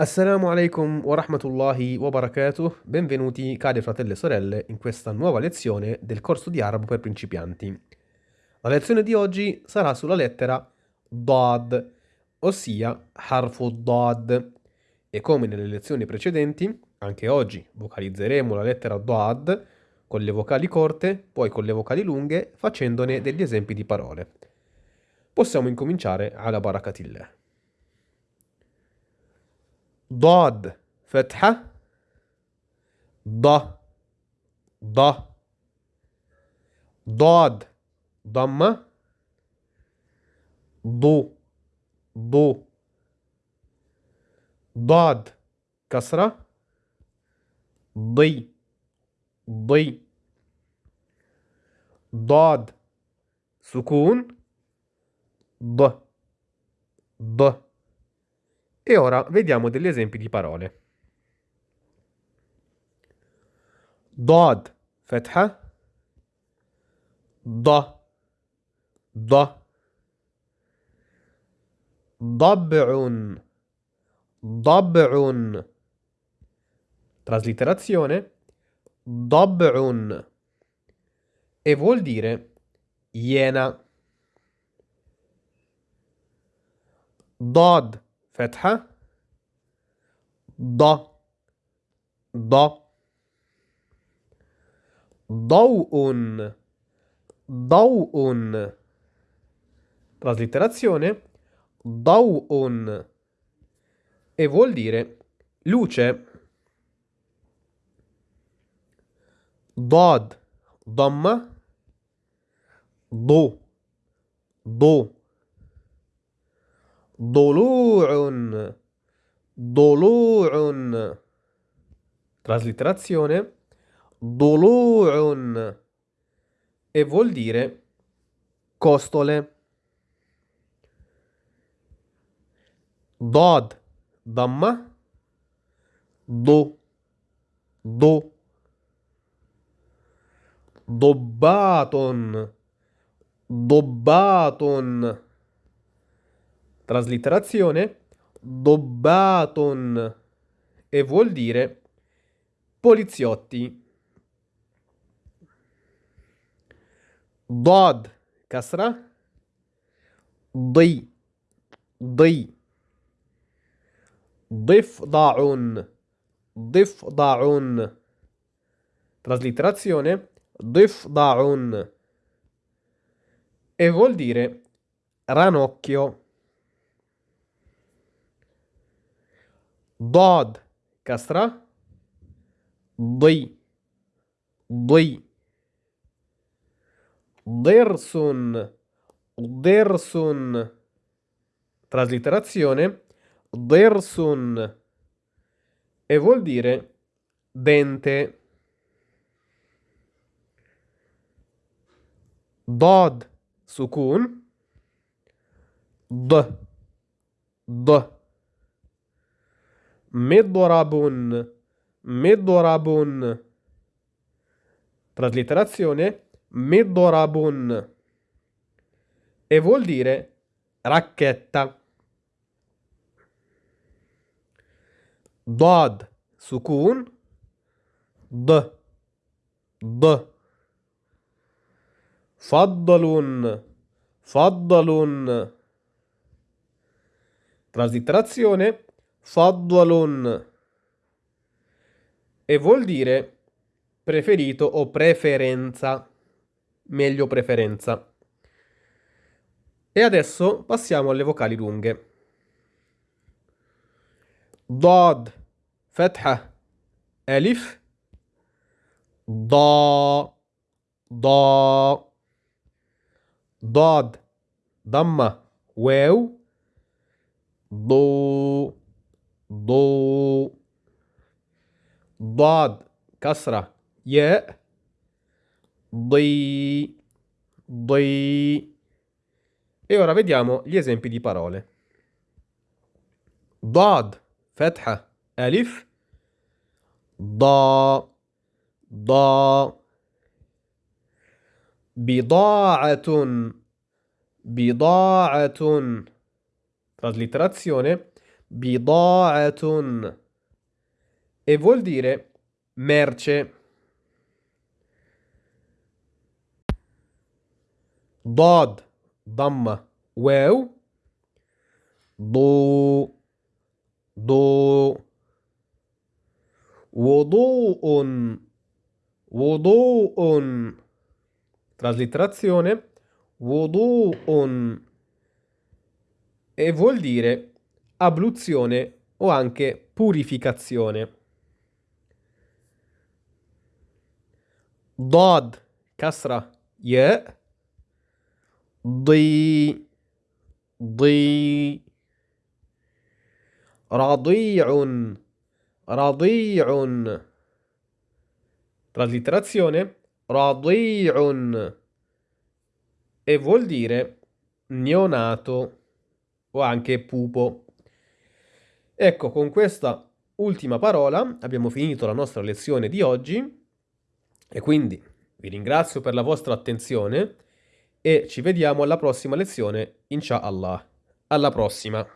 Assalamu alaikum wa rahmatullahi wa barakatuh, benvenuti cari fratelli e sorelle in questa nuova lezione del corso di arabo per principianti. La lezione di oggi sarà sulla lettera Dad, ossia Harfu Dad. E come nelle lezioni precedenti, anche oggi vocalizzeremo la lettera Dad con le vocali corte, poi con le vocali lunghe, facendone degli esempi di parole. Possiamo incominciare alla barakatillah. ضاد فتحة ض ض ضاد ضمة ضو ضو ضاد كسرة ضي ضي ضاد سكون ض ض. E ora vediamo degli esempi di parole. ضاد فتحة ض ض ضبع ضبع traslitterazione ضبع e vuol dire iena ضاد فتحة ض ض ضوء ضوء traslitterazione ضوء e vuol dire luce ضاد ضمة ضو ضو ضلوع ضلوع traslitterazione ضلوع e vuol dire costole ضاد ضمة ضو ضو ضباط ضباط Traslitterazione Dobbaton e vuol dire poliziotti. Dod, casra, Di, di. Difda'un, difda'un. Traslitterazione difda'un e vuol dire ranocchio. ضاد كسرة ضي ضي ضرس ضرس traslitterazione ضرس e vuol dire dente ضاد سكون ض ض Medorabun. Medorabun. Traslitterazione. Medorabun. E vuol dire racchetta. Dod. Sukun. D. D. Faddalun. Faddalun. Traslitterazione Faddalon e vuol dire preferito o preferenza, meglio preferenza. E adesso passiamo alle vocali lunghe. Dod, Fetha, Elif, Da, Da, Dod, Damma, Wew, Do. ضو ضاد كسرة ياء ضي ضي E ora vediamo gli esempi di parole. ضاد فتحة ألف ضا ضا بضاعة بضاعة traslitterazione Bida'atun. E vuol dire merce. Dod, damma, Weu. Do, do. Wodoun. wudu'un. Traslitterazione. Wodoun. E vuol dire abluzione o anche purificazione. Dod, kasra, ye, di, di, radi'un, radi'un. Traslitterazione, radi'un, e vuol dire neonato o anche pupo. Ecco, con questa ultima parola abbiamo finito la nostra lezione di oggi e quindi vi ringrazio per la vostra attenzione e ci vediamo alla prossima lezione, inshallah. Alla prossima!